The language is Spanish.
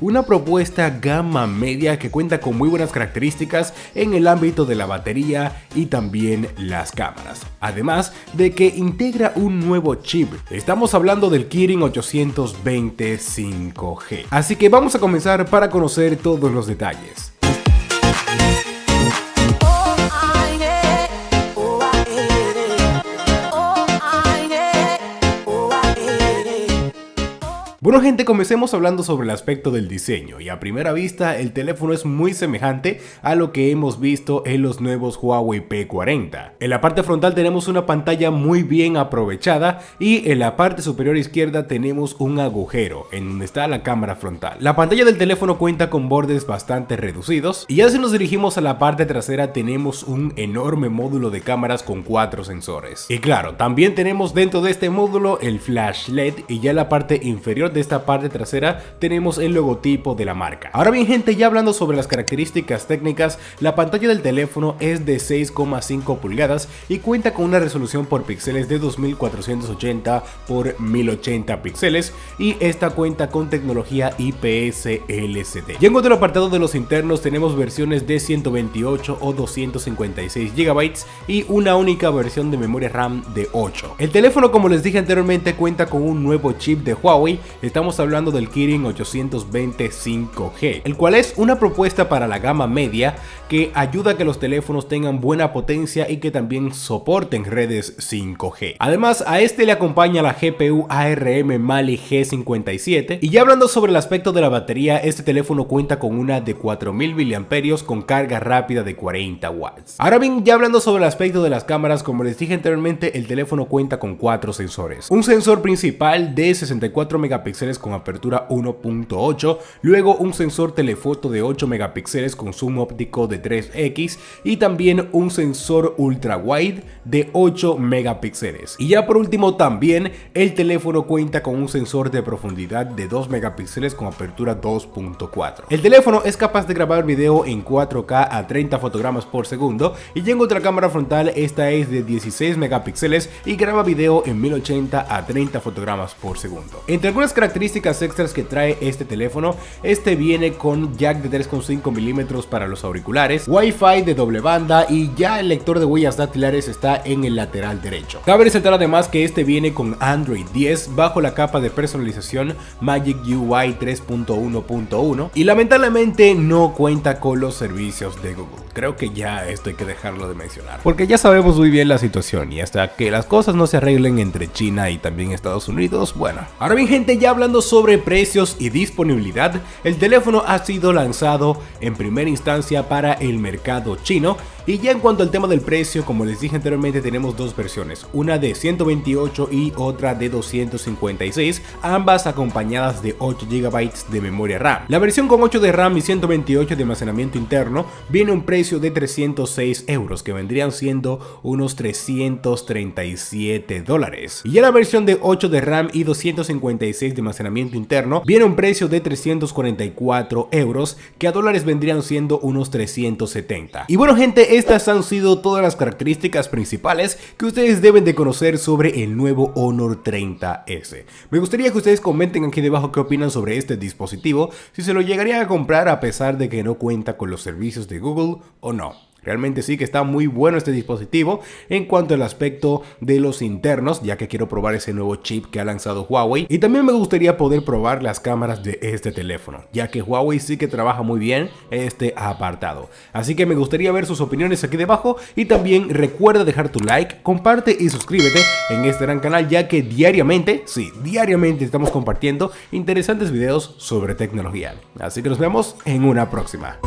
una propuesta gama media que cuenta con muy buenas características en el ámbito de la batería y también las cámaras, además de que integra un nuevo chip, estamos hablando del Kirin 820 5G, así que vamos a comenzar para conocer todos los detalles. Bueno gente, comencemos hablando sobre el aspecto del diseño y a primera vista el teléfono es muy semejante a lo que hemos visto en los nuevos Huawei P40. En la parte frontal tenemos una pantalla muy bien aprovechada y en la parte superior izquierda tenemos un agujero en donde está la cámara frontal. La pantalla del teléfono cuenta con bordes bastante reducidos y ya si nos dirigimos a la parte trasera tenemos un enorme módulo de cámaras con cuatro sensores. Y claro, también tenemos dentro de este módulo el flash LED y ya en la parte inferior de esta parte trasera tenemos el logotipo de la marca. Ahora bien gente, ya hablando sobre las características técnicas, la pantalla del teléfono es de 6,5 pulgadas y cuenta con una resolución por píxeles de 2480 por 1080 píxeles y esta cuenta con tecnología IPS LCD. Y en otro apartado de los internos tenemos versiones de 128 o 256 GB y una única versión de memoria RAM de 8. El teléfono como les dije anteriormente cuenta con un nuevo chip de Huawei, Estamos hablando del Kirin 820 5G, el cual es una propuesta para la gama media que ayuda a que los teléfonos tengan buena potencia y que también soporten redes 5G. Además, a este le acompaña la GPU ARM Mali G57 y ya hablando sobre el aspecto de la batería, este teléfono cuenta con una de 4000 mAh con carga rápida de 40 watts. Ahora bien, ya hablando sobre el aspecto de las cámaras, como les dije anteriormente, el teléfono cuenta con cuatro sensores. Un sensor principal de 64 megapíxeles con apertura 1.8, luego un sensor telefoto de 8 megapíxeles con zoom óptico de 3x y también un sensor ultra wide de 8 megapíxeles. Y ya por último también el teléfono cuenta con un sensor de profundidad de 2 megapíxeles con apertura 2.4. El teléfono es capaz de grabar video en 4K a 30 fotogramas por segundo y en otra cámara frontal esta es de 16 megapíxeles y graba video en 1080 a 30 fotogramas por segundo. Entre algunas características extras que trae este teléfono, este viene con jack de 3.5 milímetros para los auriculares, wifi de doble banda y ya el lector de huellas dactilares está en el lateral derecho. Cabe resaltar además que este viene con Android 10 bajo la capa de personalización Magic UI 3.1.1 y lamentablemente no cuenta con los servicios de Google. Creo que ya esto hay que dejarlo de mencionar, porque ya sabemos muy bien la situación y hasta que las cosas no se arreglen entre China y también Estados Unidos, bueno. Ahora bien gente, ya hablando sobre precios y disponibilidad, el teléfono ha sido lanzado en primera instancia para el mercado chino y ya en cuanto al tema del precio, como les dije anteriormente, tenemos dos versiones, una de 128 y otra de 256, ambas acompañadas de 8 GB de memoria RAM. La versión con 8 de RAM y 128 de almacenamiento interno viene a un precio de 306 euros, que vendrían siendo unos 337 dólares. Y ya la versión de 8 de RAM y 256 de almacenamiento interno viene a un precio de 344 euros, que a dólares vendrían siendo unos 370. Y bueno gente, estas han sido todas las características principales que ustedes deben de conocer sobre el nuevo Honor 30S. Me gustaría que ustedes comenten aquí debajo qué opinan sobre este dispositivo, si se lo llegarían a comprar a pesar de que no cuenta con los servicios de Google o no. Realmente sí que está muy bueno este dispositivo en cuanto al aspecto de los internos, ya que quiero probar ese nuevo chip que ha lanzado Huawei. Y también me gustaría poder probar las cámaras de este teléfono, ya que Huawei sí que trabaja muy bien este apartado. Así que me gustaría ver sus opiniones aquí debajo y también recuerda dejar tu like, comparte y suscríbete en este gran canal, ya que diariamente, sí, diariamente estamos compartiendo interesantes videos sobre tecnología. Así que nos vemos en una próxima.